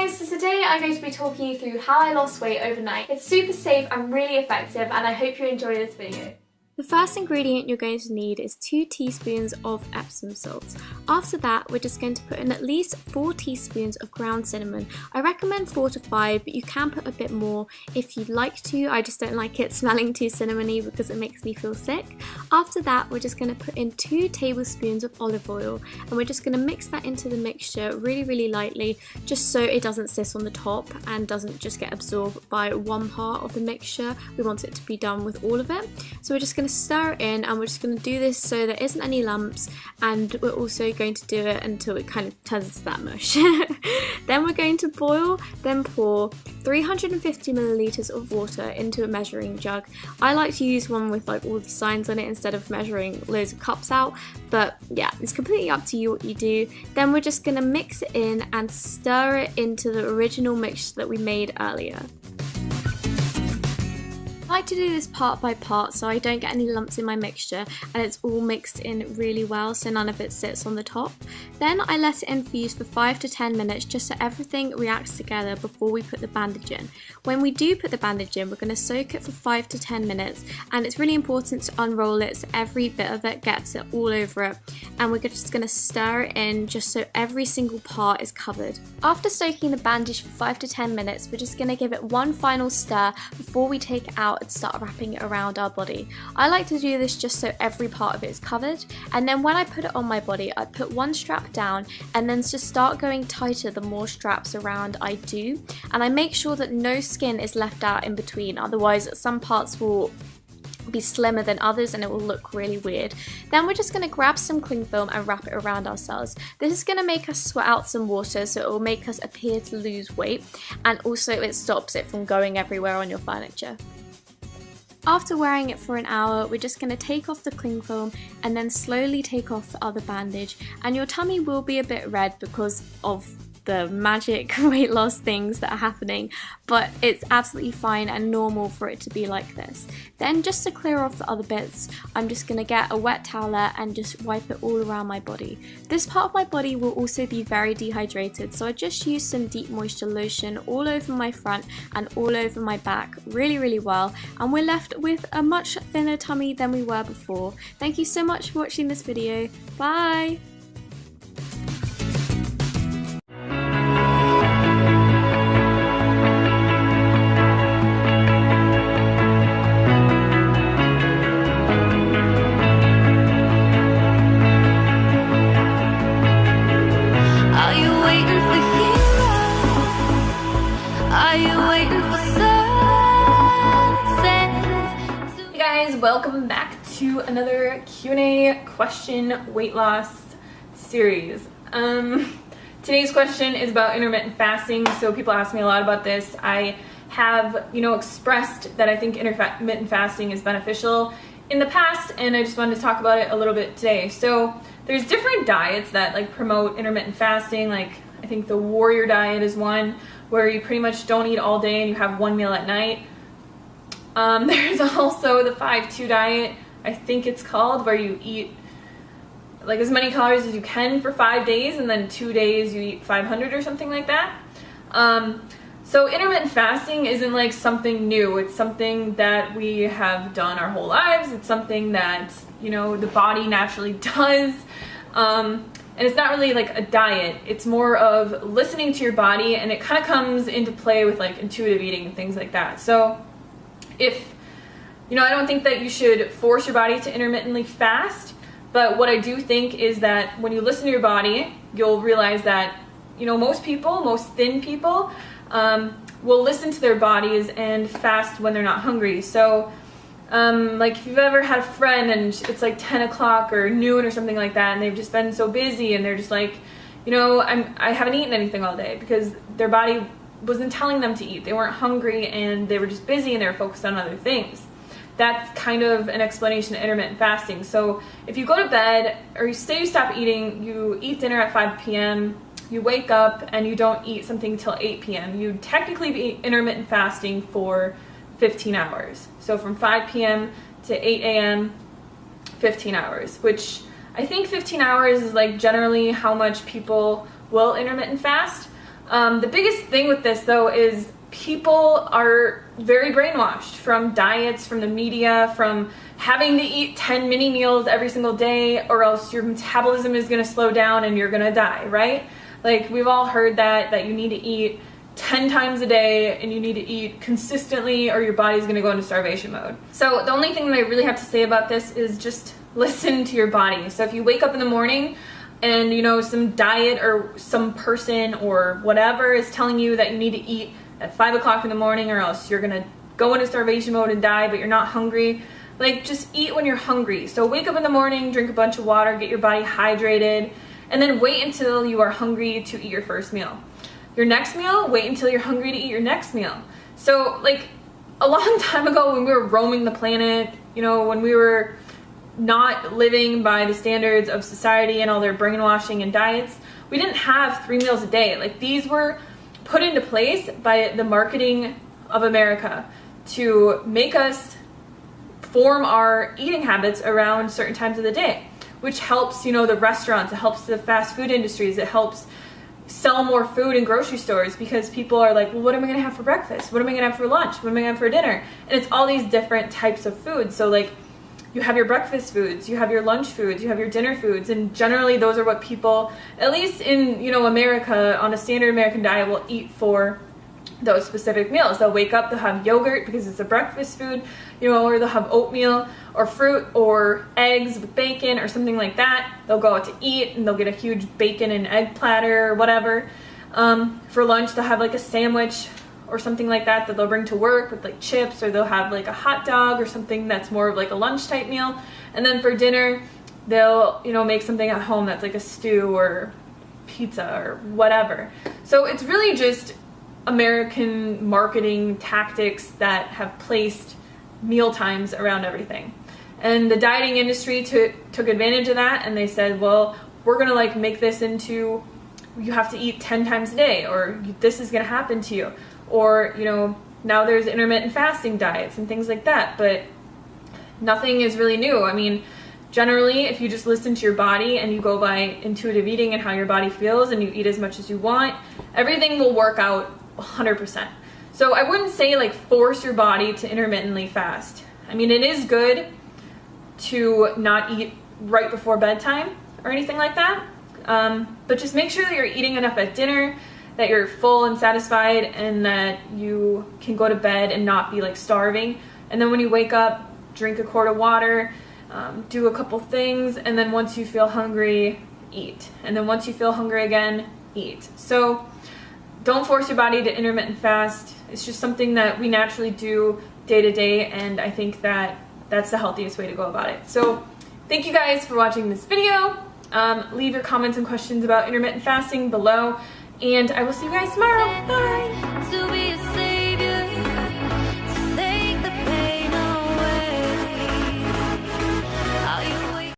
guys, so today I'm going to be talking you through how I lost weight overnight. It's super safe and really effective and I hope you enjoy this video. The first ingredient you're going to need is 2 teaspoons of Epsom salts. After that, we're just going to put in at least 4 teaspoons of ground cinnamon. I recommend 4 to 5, but you can put a bit more if you'd like to. I just don't like it smelling too cinnamony because it makes me feel sick. After that, we're just going to put in 2 tablespoons of olive oil and we're just going to mix that into the mixture really, really lightly just so it doesn't sit on the top and doesn't just get absorbed by one part of the mixture. We want it to be done with all of it. So we're just going to stir it in and we're just going to do this so there isn't any lumps and we're also going to do it until it kind of turns into that mush. then we're going to boil, then pour 350 milliliters of water into a measuring jug. I like to use one with like all the signs on it instead of measuring loads of cups out but yeah it's completely up to you what you do. Then we're just going to mix it in and stir it into the original mix that we made earlier. I like to do this part by part so I don't get any lumps in my mixture and it's all mixed in really well so none of it sits on the top. Then I let it infuse for 5 to 10 minutes just so everything reacts together before we put the bandage in. When we do put the bandage in we're going to soak it for 5 to 10 minutes and it's really important to unroll it so every bit of it gets it all over it and we're just going to stir it in just so every single part is covered. After soaking the bandage for 5 to 10 minutes we're just going to give it one final stir before we take it out and start wrapping it around our body. I like to do this just so every part of it is covered and then when I put it on my body I put one strap down and then just start going tighter the more straps around I do and I make sure that no skin is left out in between otherwise some parts will be slimmer than others and it will look really weird. Then we're just going to grab some cling film and wrap it around ourselves. This is going to make us sweat out some water so it will make us appear to lose weight and also it stops it from going everywhere on your furniture. After wearing it for an hour, we're just going to take off the cling film and then slowly take off the other bandage. And your tummy will be a bit red because of the magic weight loss things that are happening, but it's absolutely fine and normal for it to be like this. Then just to clear off the other bits, I'm just to get a wet towel and just wipe it all around my body. This part of my body will also be very dehydrated, so I just use some deep moisture lotion all over my front and all over my back really, really well, and we're left with a much thinner tummy than we were before. Thank you so much for watching this video. Bye! Another Q&A question weight loss series. Um, today's question is about intermittent fasting, so people ask me a lot about this. I have, you know, expressed that I think intermittent fasting is beneficial in the past, and I just wanted to talk about it a little bit today. So there's different diets that like promote intermittent fasting, like I think the warrior diet is one where you pretty much don't eat all day and you have one meal at night. Um, there's also the 5-2 diet, I think it's called, where you eat like as many calories as you can for five days and then two days you eat 500 or something like that. Um, so intermittent fasting isn't like something new. It's something that we have done our whole lives. It's something that, you know, the body naturally does. Um, and it's not really like a diet. It's more of listening to your body and it kind of comes into play with like intuitive eating and things like that. So if, you know, I don't think that you should force your body to intermittently fast, but what I do think is that when you listen to your body, you'll realize that, you know, most people, most thin people, um, will listen to their bodies and fast when they're not hungry. So, um, like if you've ever had a friend and it's like 10 o'clock or noon or something like that and they've just been so busy and they're just like, you know, I'm, I haven't eaten anything all day because their body wasn't telling them to eat. They weren't hungry and they were just busy and they were focused on other things. That's kind of an explanation of intermittent fasting. So if you go to bed or you say you stop eating, you eat dinner at 5 p.m., you wake up and you don't eat something till 8 p.m., you'd technically be intermittent fasting for 15 hours. So from 5 p.m. to 8 a.m., 15 hours, which I think 15 hours is like generally how much people will intermittent fast. Um, the biggest thing with this though is people are very brainwashed from diets, from the media, from having to eat 10 mini meals every single day or else your metabolism is going to slow down and you're going to die, right? Like we've all heard that that you need to eat 10 times a day and you need to eat consistently or your body's going to go into starvation mode. So the only thing that I really have to say about this is just listen to your body. So if you wake up in the morning and you know some diet or some person or whatever is telling you that you need to eat at 5 o'clock in the morning or else you're gonna go into starvation mode and die but you're not hungry. Like just eat when you're hungry. So wake up in the morning drink a bunch of water get your body hydrated and then wait until you are hungry to eat your first meal. Your next meal wait until you're hungry to eat your next meal. So like a long time ago when we were roaming the planet you know when we were not living by the standards of society and all their brainwashing and diets we didn't have three meals a day. Like these were put into place by the marketing of America to make us form our eating habits around certain times of the day, which helps, you know, the restaurants, it helps the fast food industries, it helps sell more food in grocery stores because people are like, well, what am I gonna have for breakfast? What am I gonna have for lunch? What am I gonna have for dinner? And it's all these different types of food. So like you have your breakfast foods, you have your lunch foods, you have your dinner foods, and generally those are what people, at least in you know America, on a standard American diet, will eat for those specific meals. They'll wake up, they'll have yogurt because it's a breakfast food, you know, or they'll have oatmeal or fruit or eggs with bacon or something like that. They'll go out to eat and they'll get a huge bacon and egg platter or whatever. Um, for lunch, they'll have like a sandwich or something like that that they'll bring to work with like chips or they'll have like a hot dog or something that's more of like a lunch type meal. And then for dinner, they'll, you know, make something at home that's like a stew or pizza or whatever. So it's really just American marketing tactics that have placed meal times around everything. And the dieting industry took took advantage of that and they said, well, we're gonna like make this into you have to eat 10 times a day or this is gonna happen to you or you know now there's intermittent fasting diets and things like that but nothing is really new. I mean generally if you just listen to your body and you go by intuitive eating and how your body feels and you eat as much as you want everything will work out 100% so i wouldn't say like force your body to intermittently fast. I mean it is good to not eat right before bedtime or anything like that um, but just make sure that you're eating enough at dinner that you're full and satisfied and that you can go to bed and not be like starving. And then when you wake up, drink a quart of water, um, do a couple things, and then once you feel hungry, eat. And then once you feel hungry again, eat. So don't force your body to intermittent fast. It's just something that we naturally do day to day, and I think that that's the healthiest way to go about it. So thank you guys for watching this video. Um, leave your comments and questions about intermittent fasting below and I will see you guys tomorrow. Bye!